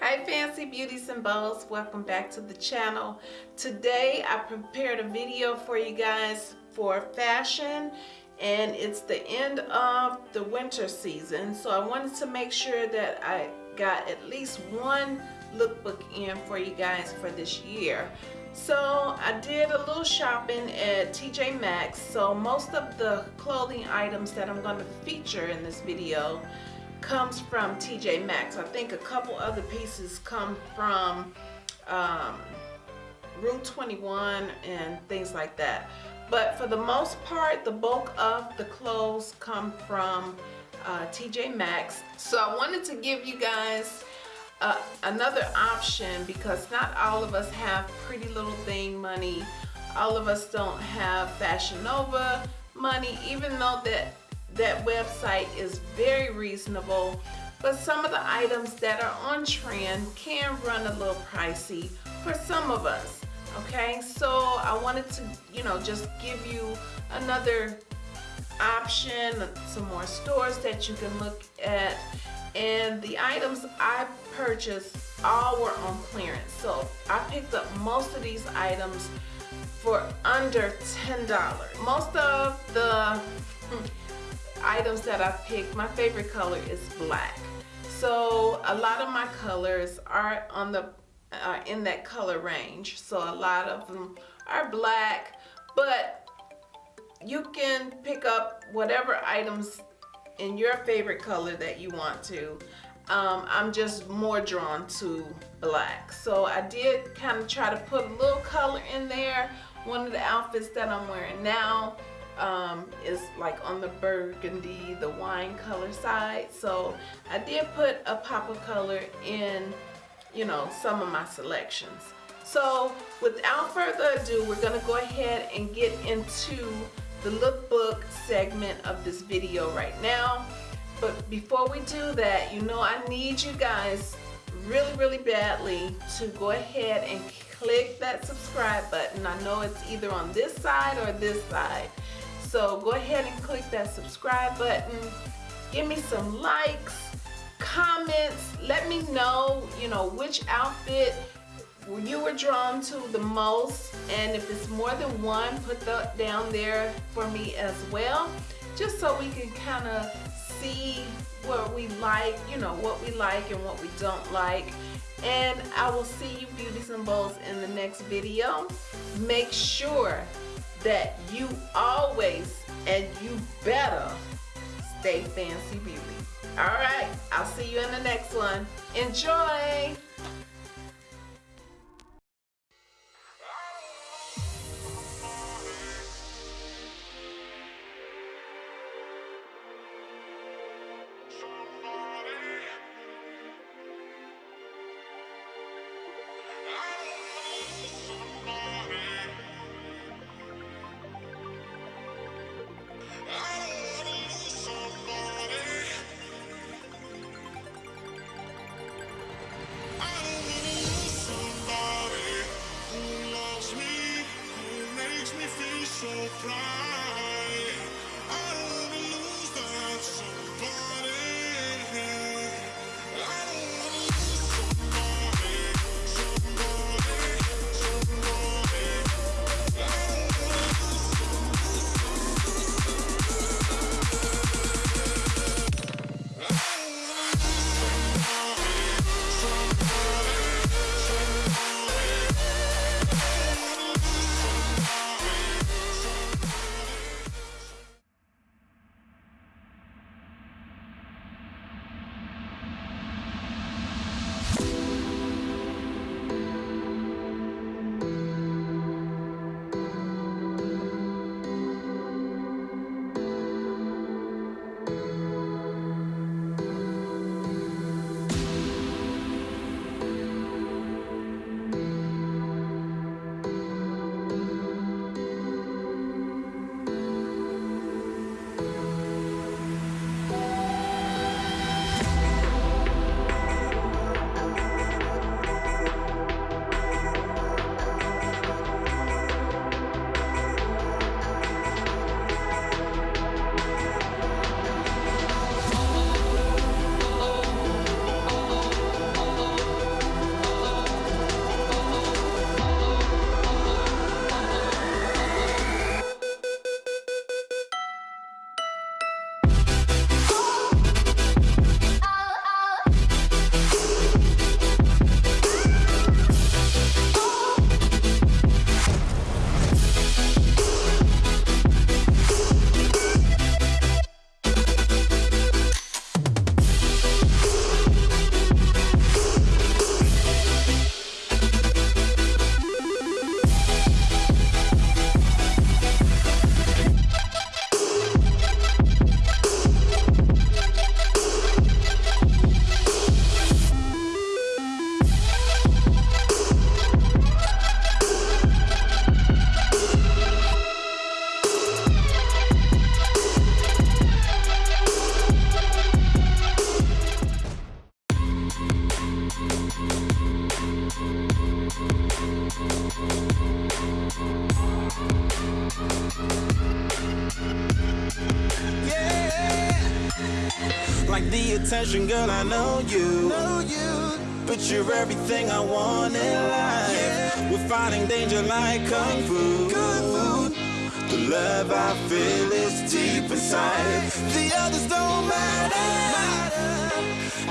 Hi Fancy Beauties and Bows, welcome back to the channel. Today I prepared a video for you guys for fashion and it's the end of the winter season so I wanted to make sure that I got at least one lookbook in for you guys for this year. So I did a little shopping at TJ Maxx so most of the clothing items that I'm going to feature in this video comes from TJ Maxx. I think a couple other pieces come from um, Rue 21 and things like that. But for the most part, the bulk of the clothes come from uh, TJ Maxx. So I wanted to give you guys uh, another option because not all of us have pretty little thing money. All of us don't have Fashion Nova money, even though that that website is very reasonable but some of the items that are on trend can run a little pricey for some of us okay? So I wanted to you know just give you another option some more stores that you can look at. And the items I purchased all were on clearance. So I picked up most of these items for under $10 most of the hmm, items that I picked, my favorite color is black. So a lot of my colors are on the uh, in that color range. So a lot of them are black, but you can pick up whatever items in your favorite color that you want to. Um, I'm just more drawn to black. So I did kind of try to put a little color in there. One of the outfits that I'm wearing now um, is like on the burgundy, the wine color side. So I did put a pop of color in, you know, some of my selections. So without further ado, we're gonna go ahead and get into the lookbook segment of this video right now. But before we do that, you know I need you guys really, really badly to go ahead and click that subscribe button. I know it's either on this side or this side. So go ahead and click that subscribe button. Give me some likes, comments. Let me know, you know, which outfit you were drawn to the most. And if it's more than one, put that down there for me as well. Just so we can kind of see what we like, you know, what we like and what we don't like. And I will see you beauties and bows in the next video. Make sure that you always and you better stay fancy beauty. All right, I'll see you in the next one. Enjoy. cry attention, girl, I know you. Know you. But you're everything I want in life. Yeah. We're fighting danger like kung fu. Kung fu. The love I feel is deep inside. The others don't matter.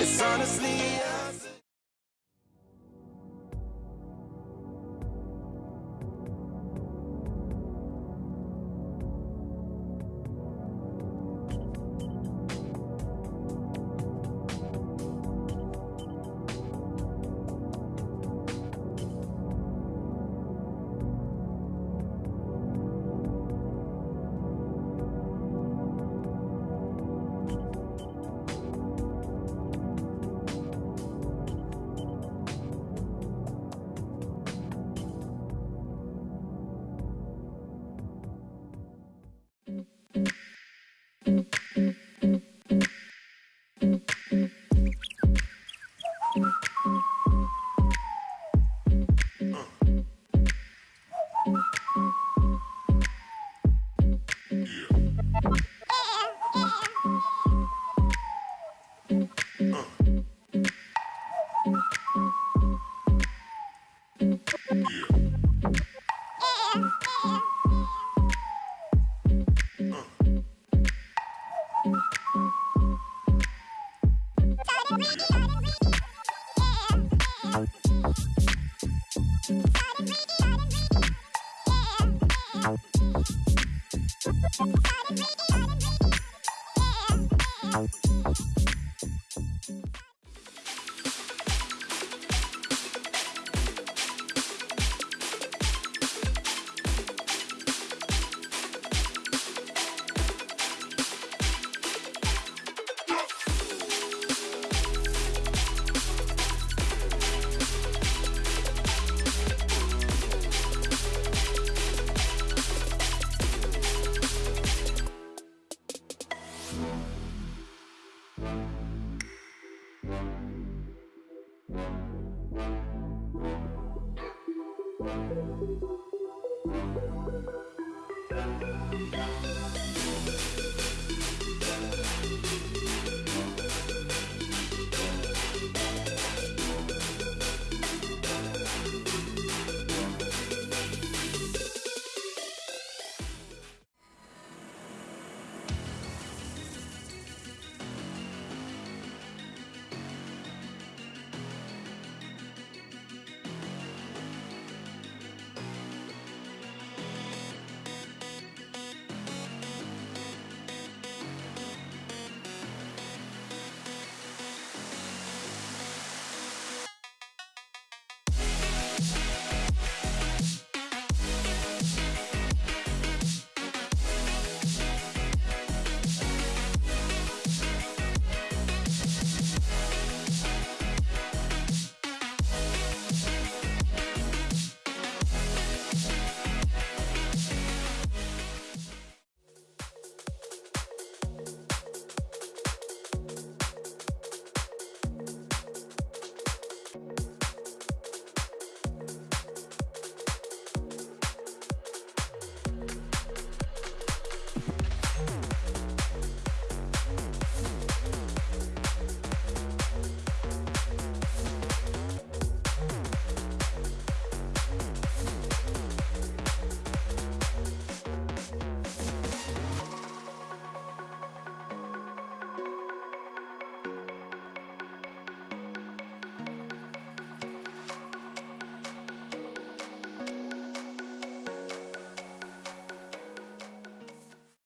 It's honestly. Thank you.